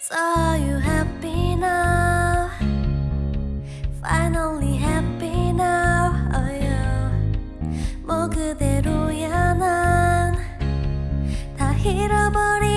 So you happy now? Finally happy now? Oh yeah. 뭐 그대로야 난 다 잃어버린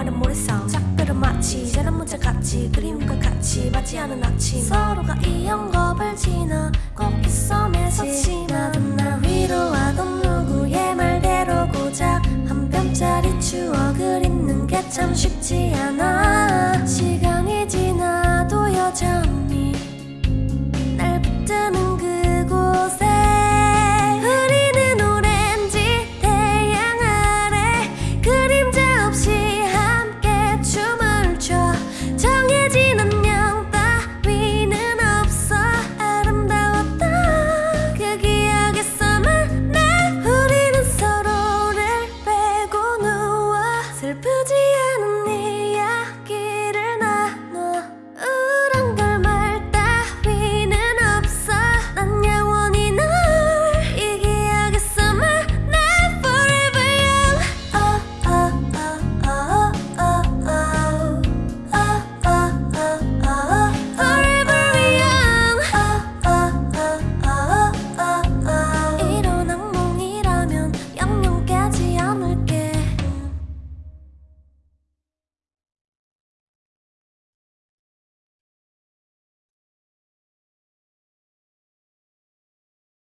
말은 모래성 작별은 마치 자란 문자 같이 그림과 같이 맞지 않은 아침. 서로가 이 영겁을 지나 꽃빛 섬에서 지나던 날 위로하던 누구의 말대로 고작 한 뼘짜리 추억을 잊는 게 참 쉽지 않아